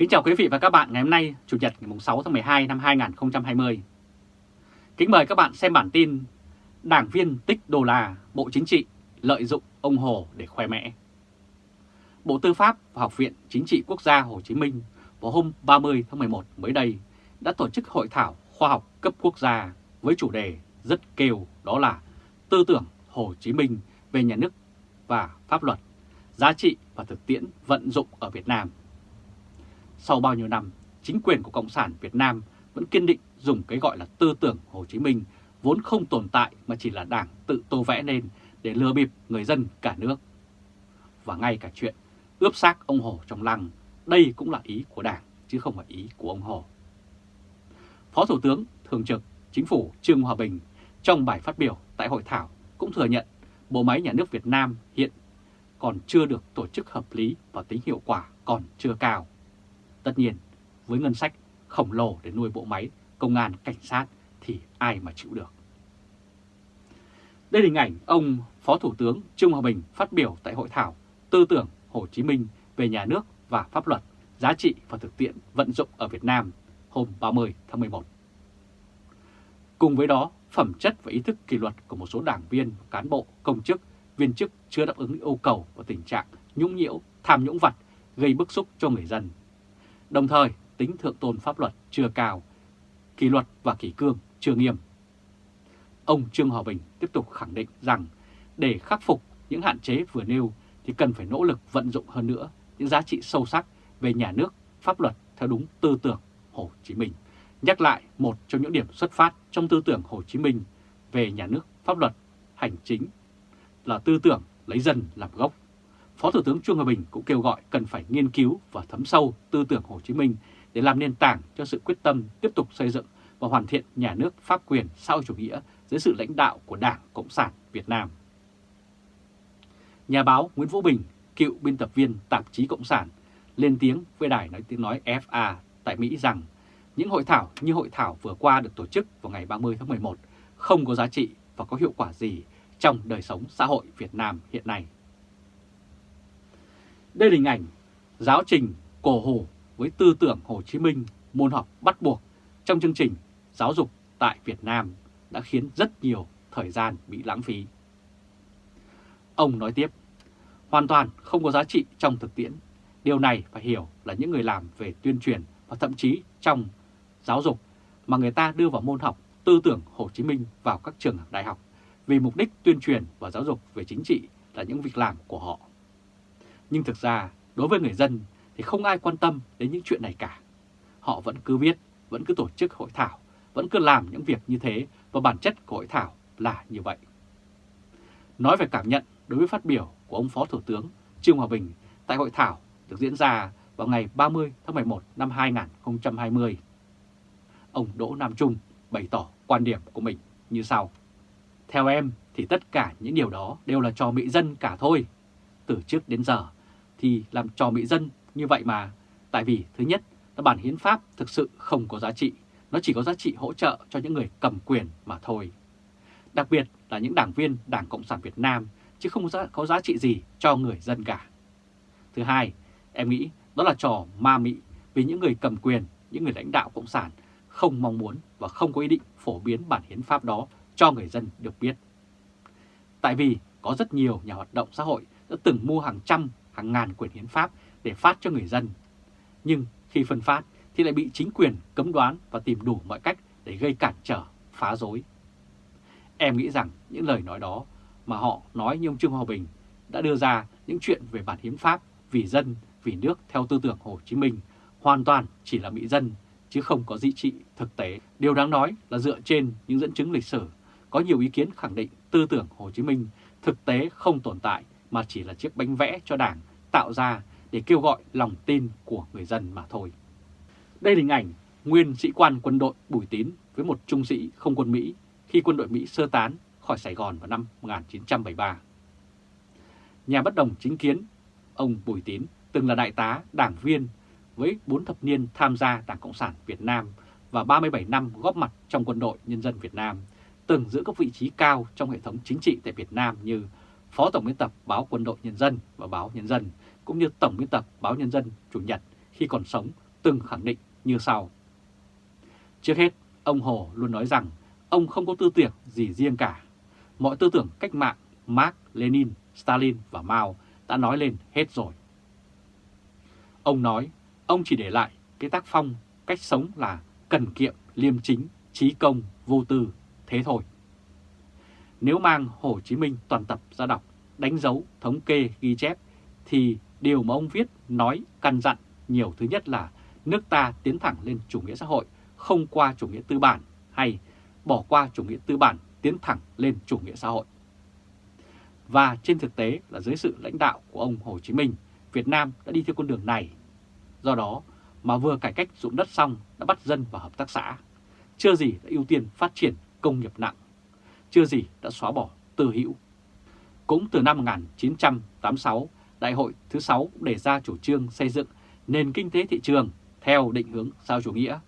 Kính chào quý vị và các bạn ngày hôm nay, Chủ nhật ngày 6 tháng 12 năm 2020. Kính mời các bạn xem bản tin Đảng viên tích đô la, Bộ Chính trị lợi dụng ông Hồ để khoe mẽ. Bộ Tư pháp và Học viện Chính trị Quốc gia Hồ Chí Minh vào hôm 30 tháng 11 mới đây đã tổ chức hội thảo khoa học cấp quốc gia với chủ đề rất kêu đó là Tư tưởng Hồ Chí Minh về nhà nước và pháp luật, giá trị và thực tiễn vận dụng ở Việt Nam. Sau bao nhiêu năm, chính quyền của Cộng sản Việt Nam vẫn kiên định dùng cái gọi là tư tưởng Hồ Chí Minh vốn không tồn tại mà chỉ là đảng tự tô vẽ lên để lừa bịp người dân cả nước. Và ngay cả chuyện ướp xác ông Hồ trong lăng, đây cũng là ý của đảng chứ không phải ý của ông Hồ. Phó Thủ tướng Thường trực Chính phủ Trương Hòa Bình trong bài phát biểu tại hội thảo cũng thừa nhận bộ máy nhà nước Việt Nam hiện còn chưa được tổ chức hợp lý và tính hiệu quả còn chưa cao. Tất nhiên, với ngân sách khổng lồ để nuôi bộ máy công an cảnh sát thì ai mà chịu được. Đây là hình ảnh ông Phó Thủ tướng Trương Hòa Bình phát biểu tại hội thảo Tư tưởng Hồ Chí Minh về nhà nước và pháp luật, giá trị và thực tiễn vận dụng ở Việt Nam hôm 30 tháng 11. Cùng với đó, phẩm chất và ý thức kỷ luật của một số đảng viên, cán bộ, công chức, viên chức chưa đáp ứng yêu cầu và tình trạng nhũng nhiễu, tham nhũng vặt gây bức xúc cho người dân. Đồng thời, tính thượng tôn pháp luật chưa cao, kỷ luật và kỷ cương chưa nghiêm. Ông Trương Hòa Bình tiếp tục khẳng định rằng để khắc phục những hạn chế vừa nêu thì cần phải nỗ lực vận dụng hơn nữa những giá trị sâu sắc về nhà nước, pháp luật theo đúng tư tưởng Hồ Chí Minh. Nhắc lại một trong những điểm xuất phát trong tư tưởng Hồ Chí Minh về nhà nước, pháp luật, hành chính là tư tưởng lấy dân làm gốc. Phó Thủ tướng Trương Hòa Bình cũng kêu gọi cần phải nghiên cứu và thấm sâu tư tưởng Hồ Chí Minh để làm nền tảng cho sự quyết tâm tiếp tục xây dựng và hoàn thiện nhà nước pháp quyền sau chủ nghĩa dưới sự lãnh đạo của Đảng Cộng sản Việt Nam. Nhà báo Nguyễn Vũ Bình, cựu biên tập viên tạp chí Cộng sản, lên tiếng với đài nói tiếng nói FA tại Mỹ rằng những hội thảo như hội thảo vừa qua được tổ chức vào ngày 30 tháng 11 không có giá trị và có hiệu quả gì trong đời sống xã hội Việt Nam hiện nay. Đây là hình ảnh giáo trình cổ hồ với tư tưởng Hồ Chí Minh môn học bắt buộc trong chương trình giáo dục tại Việt Nam đã khiến rất nhiều thời gian bị lãng phí. Ông nói tiếp, hoàn toàn không có giá trị trong thực tiễn. Điều này phải hiểu là những người làm về tuyên truyền và thậm chí trong giáo dục mà người ta đưa vào môn học tư tưởng Hồ Chí Minh vào các trường đại học vì mục đích tuyên truyền và giáo dục về chính trị là những việc làm của họ. Nhưng thực ra, đối với người dân thì không ai quan tâm đến những chuyện này cả. Họ vẫn cứ viết, vẫn cứ tổ chức hội thảo, vẫn cứ làm những việc như thế và bản chất của hội thảo là như vậy. Nói về cảm nhận đối với phát biểu của ông Phó Thủ tướng Trương Hòa Bình tại hội thảo được diễn ra vào ngày 30 tháng 11 năm 2020. Ông Đỗ Nam Trung bày tỏ quan điểm của mình như sau. Theo em thì tất cả những điều đó đều là trò mỹ dân cả thôi. Từ trước đến giờ thì làm trò mỹ dân như vậy mà. Tại vì thứ nhất là bản hiến pháp thực sự không có giá trị. Nó chỉ có giá trị hỗ trợ cho những người cầm quyền mà thôi. Đặc biệt là những đảng viên Đảng Cộng sản Việt Nam chứ không có giá trị gì cho người dân cả. Thứ hai, em nghĩ đó là trò ma mị vì những người cầm quyền, những người lãnh đạo Cộng sản không mong muốn và không có ý định phổ biến bản hiến pháp đó cho người dân được biết. Tại vì có rất nhiều nhà hoạt động xã hội đã từng mua hàng trăm, hàng ngàn quyển hiến pháp để phát cho người dân. Nhưng khi phân phát thì lại bị chính quyền cấm đoán và tìm đủ mọi cách để gây cản trở, phá rối. Em nghĩ rằng những lời nói đó mà họ nói như ông Trương Hòa Bình đã đưa ra những chuyện về bản hiến pháp vì dân, vì nước theo tư tưởng Hồ Chí Minh hoàn toàn chỉ là mỹ dân chứ không có dị trị thực tế. Điều đáng nói là dựa trên những dẫn chứng lịch sử, có nhiều ý kiến khẳng định tư tưởng Hồ Chí Minh thực tế không tồn tại mà chỉ là chiếc bánh vẽ cho Đảng tạo ra để kêu gọi lòng tin của người dân mà thôi. Đây là hình ảnh nguyên sĩ quan quân đội Bùi Tín với một trung sĩ không quân Mỹ khi quân đội Mỹ sơ tán khỏi Sài Gòn vào năm 1973. Nhà bất đồng chính kiến, ông Bùi Tín từng là đại tá, đảng viên với 4 thập niên tham gia Đảng Cộng sản Việt Nam và 37 năm góp mặt trong quân đội nhân dân Việt Nam, từng giữ các vị trí cao trong hệ thống chính trị tại Việt Nam như Phó Tổng biên tập báo Quân đội Nhân dân và báo Nhân dân, cũng như Tổng biên tập báo Nhân dân Chủ nhật khi còn sống từng khẳng định như sau. Trước hết, ông Hồ luôn nói rằng ông không có tư tưởng gì riêng cả. Mọi tư tưởng cách mạng Mark, Lenin, Stalin và Mao đã nói lên hết rồi. Ông nói ông chỉ để lại cái tác phong, cách sống là cần kiệm, liêm chính, trí công, vô tư, thế thôi. Nếu mang Hồ Chí Minh toàn tập ra đọc, đánh dấu, thống kê, ghi chép, thì điều mà ông viết, nói, căn dặn nhiều thứ nhất là nước ta tiến thẳng lên chủ nghĩa xã hội, không qua chủ nghĩa tư bản, hay bỏ qua chủ nghĩa tư bản, tiến thẳng lên chủ nghĩa xã hội. Và trên thực tế là dưới sự lãnh đạo của ông Hồ Chí Minh, Việt Nam đã đi theo con đường này. Do đó mà vừa cải cách dụng đất xong đã bắt dân vào hợp tác xã, chưa gì đã ưu tiên phát triển công nghiệp nặng, chưa gì đã xóa bỏ tư hữu. Cũng từ năm 1986, Đại hội thứ 6 đề ra chủ trương xây dựng nền kinh tế thị trường theo định hướng sao chủ nghĩa,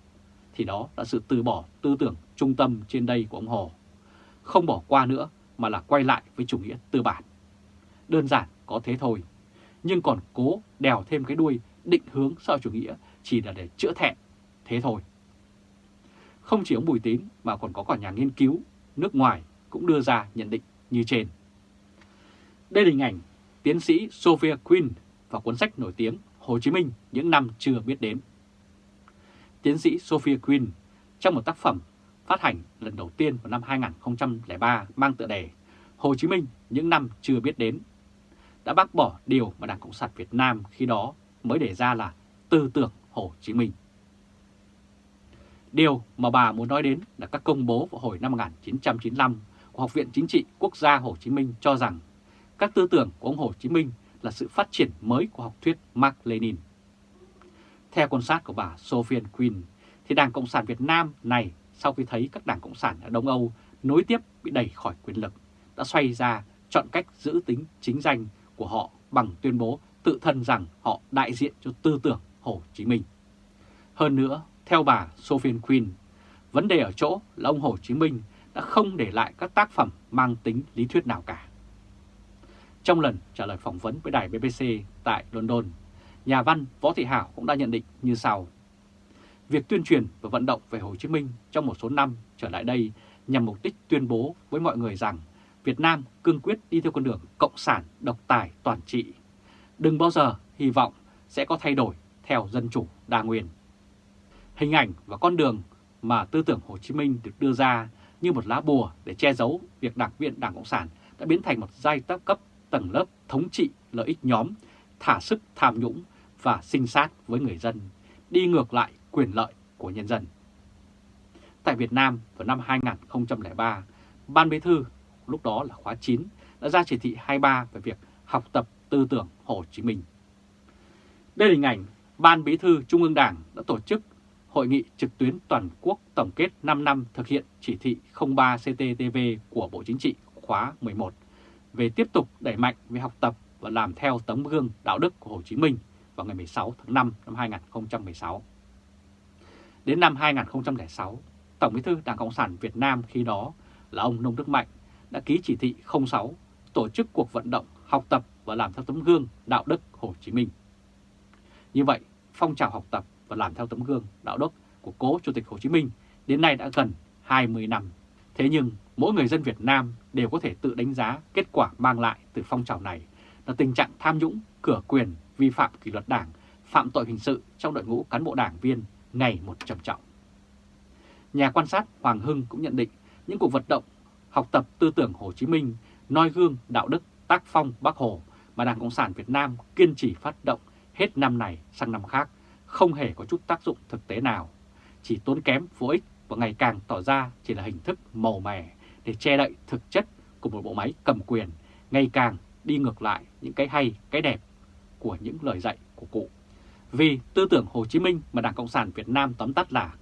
thì đó là sự từ bỏ tư tưởng trung tâm trên đây của ông Hồ. Không bỏ qua nữa mà là quay lại với chủ nghĩa tư bản. Đơn giản có thế thôi, nhưng còn cố đèo thêm cái đuôi định hướng sao chủ nghĩa chỉ là để chữa thẹn, thế thôi. Không chỉ ông Bùi Tín mà còn có cả nhà nghiên cứu nước ngoài cũng đưa ra nhận định như trên. Đây là hình ảnh tiến sĩ Sophia Quinn và cuốn sách nổi tiếng Hồ Chí Minh những năm chưa biết đến. Tiến sĩ Sophia Quinn trong một tác phẩm phát hành lần đầu tiên vào năm 2003 mang tựa đề Hồ Chí Minh những năm chưa biết đến, đã bác bỏ điều mà Đảng Cộng sản Việt Nam khi đó mới đề ra là tư tưởng Hồ Chí Minh. Điều mà bà muốn nói đến là các công bố vào hồi năm 1995 của Học viện Chính trị Quốc gia Hồ Chí Minh cho rằng các tư tưởng của ông Hồ Chí Minh là sự phát triển mới của học thuyết Mark Lenin. Theo quan sát của bà Sophie Quinn, thì Đảng Cộng sản Việt Nam này sau khi thấy các đảng Cộng sản ở Đông Âu nối tiếp bị đẩy khỏi quyền lực, đã xoay ra chọn cách giữ tính chính danh của họ bằng tuyên bố tự thân rằng họ đại diện cho tư tưởng Hồ Chí Minh. Hơn nữa, theo bà Sophie Quinn, vấn đề ở chỗ là ông Hồ Chí Minh đã không để lại các tác phẩm mang tính lý thuyết nào cả. Trong lần trả lời phỏng vấn với đài BBC tại London, nhà văn Võ Thị Hảo cũng đã nhận định như sau. Việc tuyên truyền và vận động về Hồ Chí Minh trong một số năm trở lại đây nhằm mục đích tuyên bố với mọi người rằng Việt Nam cương quyết đi theo con đường cộng sản độc tài toàn trị. Đừng bao giờ hy vọng sẽ có thay đổi theo dân chủ đa nguyên. Hình ảnh và con đường mà tư tưởng Hồ Chí Minh được đưa ra như một lá bùa để che giấu việc đảng viên Đảng Cộng sản đã biến thành một giai cấp tầng lớp thống trị lợi ích nhóm, thả sức tham nhũng và sinh sát với người dân, đi ngược lại quyền lợi của nhân dân. Tại Việt Nam vào năm 2003, Ban Bí thư lúc đó là khóa 9 đã ra chỉ thị 23 về việc học tập tư tưởng Hồ Chí Minh. Đây là hình ảnh Ban Bí thư Trung ương Đảng đã tổ chức Hội nghị trực tuyến toàn quốc tổng kết 5 năm thực hiện chỉ thị 03 CTTV của Bộ Chính trị khóa 11 về tiếp tục đẩy mạnh về học tập và làm theo tấm gương đạo đức của Hồ Chí Minh vào ngày 16 tháng 5 năm 2016. Đến năm 2006, Tổng bí thư Đảng Cộng sản Việt Nam khi đó là ông Nông Đức Mạnh đã ký chỉ thị 06 tổ chức cuộc vận động học tập và làm theo tấm gương đạo đức Hồ Chí Minh. Như vậy, phong trào học tập và làm theo tấm gương đạo đức của cố Chủ tịch Hồ Chí Minh đến nay đã gần 20 năm. Thế nhưng, mỗi người dân Việt Nam đều có thể tự đánh giá kết quả mang lại từ phong trào này là tình trạng tham nhũng, cửa quyền, vi phạm kỷ luật đảng, phạm tội hình sự trong đội ngũ cán bộ đảng viên ngày một trầm trọng. Nhà quan sát Hoàng Hưng cũng nhận định những cuộc vận động học tập tư tưởng Hồ Chí Minh, noi gương đạo đức tác phong Bác Hồ mà Đảng Cộng sản Việt Nam kiên trì phát động hết năm này sang năm khác không hề có chút tác dụng thực tế nào, chỉ tốn kém vô ích và ngày càng tỏ ra chỉ là hình thức màu mè để che đậy thực chất của một bộ máy cầm quyền ngày càng đi ngược lại những cái hay, cái đẹp của những lời dạy của cụ. Vì tư tưởng Hồ Chí Minh mà Đảng Cộng sản Việt Nam tóm tắt là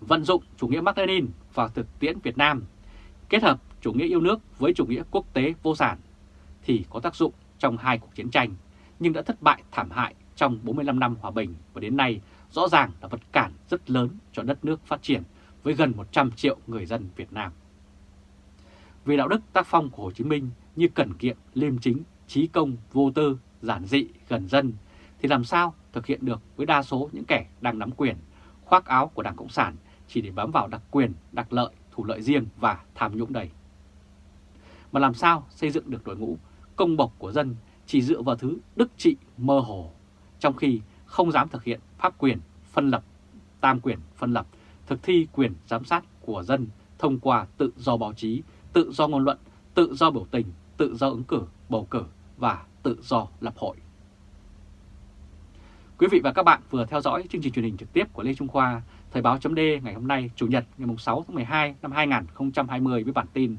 vận dụng chủ nghĩa Mác Lênin vào thực tiễn Việt Nam, kết hợp chủ nghĩa yêu nước với chủ nghĩa quốc tế vô sản thì có tác dụng trong hai cuộc chiến tranh, nhưng đã thất bại thảm hại trong 45 năm hòa bình và đến nay rõ ràng là vật cản rất lớn cho đất nước phát triển với gần 100 triệu người dân Việt Nam. Vì đạo đức tác phong của Hồ Chí Minh như cẩn kiệm, liêm chính, trí công, vô tư, giản dị, gần dân thì làm sao thực hiện được với đa số những kẻ đang nắm quyền, khoác áo của Đảng Cộng sản chỉ để bám vào đặc quyền, đặc lợi, thủ lợi riêng và tham nhũng đầy. Mà làm sao xây dựng được đội ngũ công bộc của dân chỉ dựa vào thứ đức trị mơ hồ, trong khi không dám thực hiện pháp quyền phân lập, tam quyền phân lập, thực thi quyền giám sát của dân thông qua tự do báo chí, tự do ngôn luận, tự do biểu tình, tự do ứng cử, bầu cử và tự do lập hội. Quý vị và các bạn vừa theo dõi chương trình truyền hình trực tiếp của Lê Trung Khoa, Thời báo chấm ngày hôm nay, Chủ nhật ngày 6 tháng 12 năm 2020 với bản tin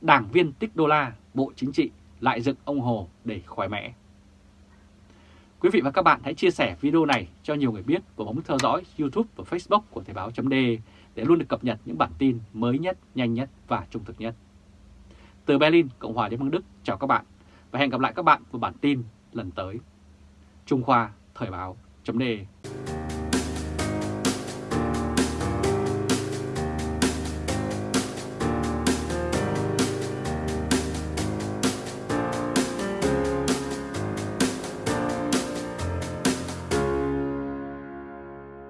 Đảng viên tích đô la, Bộ Chính trị lại dựng ông Hồ để khoái mẽ. Quý vị và các bạn hãy chia sẻ video này cho nhiều người biết và bấm theo dõi YouTube và Facebook của Thời báo .de để luôn được cập nhật những bản tin mới nhất, nhanh nhất và trung thực nhất. Từ Berlin, Cộng hòa Liên bang Đức, chào các bạn và hẹn gặp lại các bạn vào bản tin lần tới. Trung Khoa Thời báo .de